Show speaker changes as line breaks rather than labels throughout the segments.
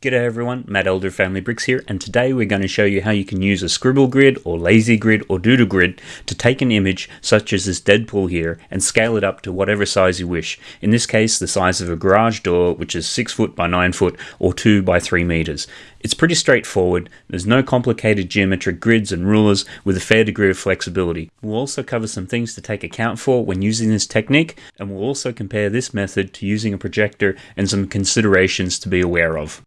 G'day everyone, Matt Elder Family Bricks here, and today we're going to show you how you can use a scribble grid or lazy grid or doodle grid to take an image such as this Deadpool here and scale it up to whatever size you wish. In this case, the size of a garage door, which is 6 foot by 9 foot or 2 by 3 meters. It's pretty straightforward, there's no complicated geometric grids and rulers with a fair degree of flexibility. We'll also cover some things to take account for when using this technique, and we'll also compare this method to using a projector and some considerations to be aware of.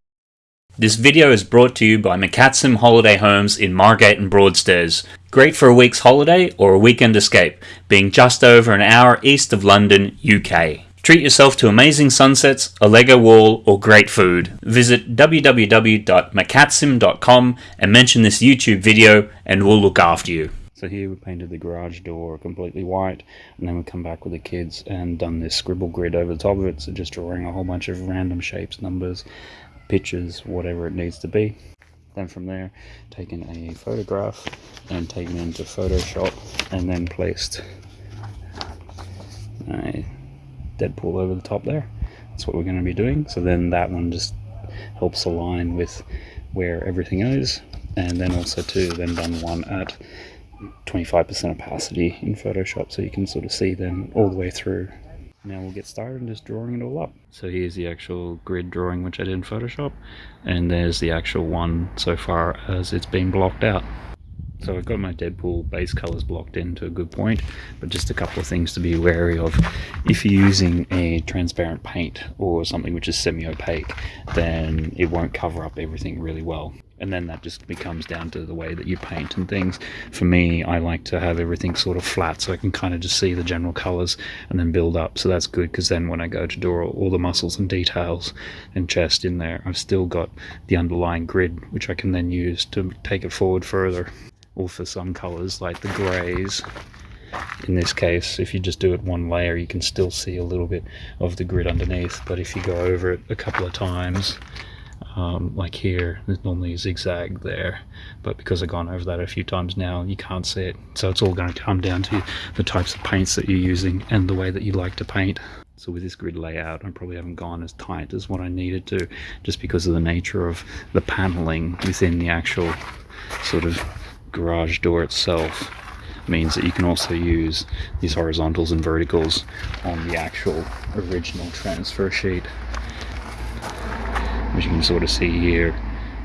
This video is brought to you by McCatsim Holiday Homes in Margate and Broadstairs. Great for a week's holiday or a weekend escape, being just over an hour east of London, UK. Treat yourself to amazing sunsets, a Lego wall, or great food. Visit www.macatsim.com and mention this YouTube video and we'll look after you. So here we painted the garage door completely white and then we come back with the kids and done this scribble grid over the top of it. So just drawing a whole bunch of random shapes, numbers, pictures, whatever it needs to be. Then from there, taken a photograph and taken into Photoshop and then placed a Deadpool over the top there. That's what we're going to be doing. So then that one just helps align with where everything is. And then also too, then done one at 25% opacity in Photoshop so you can sort of see them all the way through now we'll get started just drawing it all up. So here's the actual grid drawing which I did in Photoshop and there's the actual one so far as it's been blocked out. So I've got my Deadpool base colors blocked in to a good point, but just a couple of things to be wary of. If you're using a transparent paint or something which is semi-opaque, then it won't cover up everything really well and then that just becomes down to the way that you paint and things. For me, I like to have everything sort of flat so I can kind of just see the general colors and then build up. So that's good because then when I go to draw all the muscles and details and chest in there, I've still got the underlying grid, which I can then use to take it forward further. Or for some colors like the grays, in this case if you just do it one layer you can still see a little bit of the grid underneath but if you go over it a couple of times um, like here there's normally a zigzag there but because I've gone over that a few times now you can't see it. So it's all going to come down to the types of paints that you're using and the way that you like to paint. So with this grid layout I probably haven't gone as tight as what I needed to just because of the nature of the paneling within the actual sort of garage door itself means that you can also use these horizontals and verticals on the actual original transfer sheet. As you can sort of see here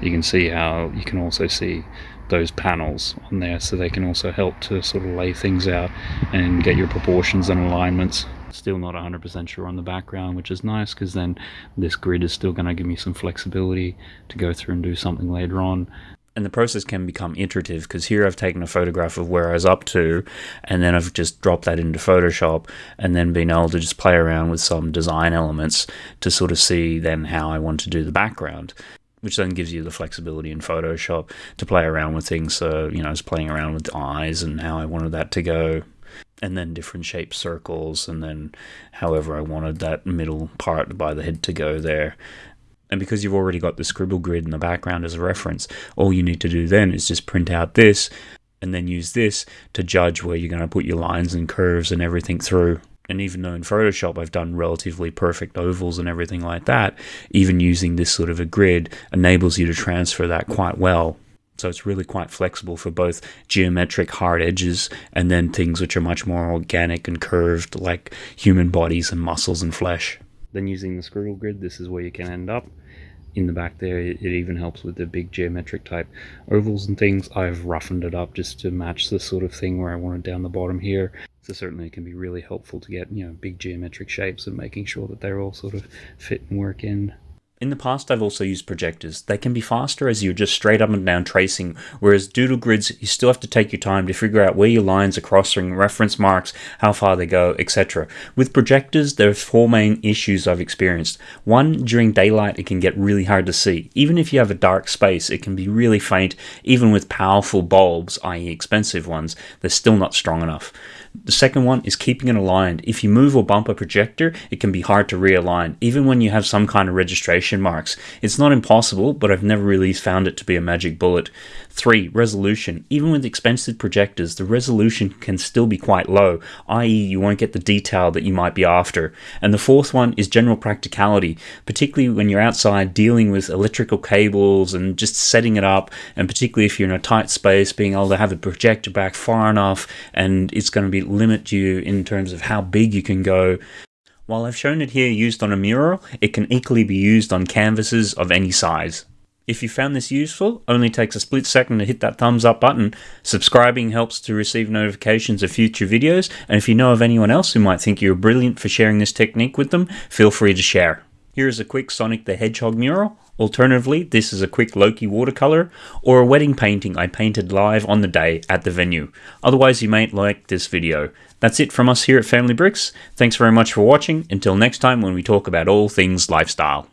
you can see how you can also see those panels on there so they can also help to sort of lay things out and get your proportions and alignments. Still not 100% sure on the background which is nice because then this grid is still going to give me some flexibility to go through and do something later on and the process can become iterative because here I've taken a photograph of where I was up to and then I've just dropped that into Photoshop and then been able to just play around with some design elements to sort of see then how I want to do the background which then gives you the flexibility in Photoshop to play around with things. So you know I was playing around with eyes and how I wanted that to go and then different shaped circles and then however I wanted that middle part by the head to go there and because you've already got the scribble grid in the background as a reference, all you need to do then is just print out this and then use this to judge where you're going to put your lines and curves and everything through. And even though in Photoshop I've done relatively perfect ovals and everything like that, even using this sort of a grid enables you to transfer that quite well. So it's really quite flexible for both geometric hard edges and then things which are much more organic and curved like human bodies and muscles and flesh. Then using the scribble grid, this is where you can end up. In the back there, it even helps with the big geometric type ovals and things. I've roughened it up just to match the sort of thing where I want it down the bottom here. So certainly it can be really helpful to get, you know, big geometric shapes and making sure that they're all sort of fit and work in. In the past, I've also used projectors. They can be faster as you're just straight up and down tracing, whereas doodle grids, you still have to take your time to figure out where your lines are crossing, reference marks, how far they go, etc. With projectors, there are four main issues I've experienced. One, during daylight, it can get really hard to see. Even if you have a dark space, it can be really faint. Even with powerful bulbs, i.e. expensive ones, they're still not strong enough. The second one is keeping it aligned. If you move or bump a projector, it can be hard to realign, even when you have some kind of registration marks. It's not impossible, but I've never really found it to be a magic bullet. 3. Resolution. Even with expensive projectors, the resolution can still be quite low, i.e. you won't get the detail that you might be after. And the fourth one is general practicality, particularly when you're outside dealing with electrical cables and just setting it up, and particularly if you're in a tight space, being able to have a projector back far enough, and it's going to be limit you in terms of how big you can go. While I've shown it here used on a mural, it can equally be used on canvases of any size. If you found this useful, only takes a split second to hit that thumbs up button. Subscribing helps to receive notifications of future videos, and if you know of anyone else who might think you're brilliant for sharing this technique with them, feel free to share. Here is a quick Sonic the Hedgehog mural. Alternatively, this is a quick Loki watercolor or a wedding painting I painted live on the day at the venue. Otherwise, you might like this video. That's it from us here at Family Bricks. Thanks very much for watching. Until next time when we talk about all things lifestyle.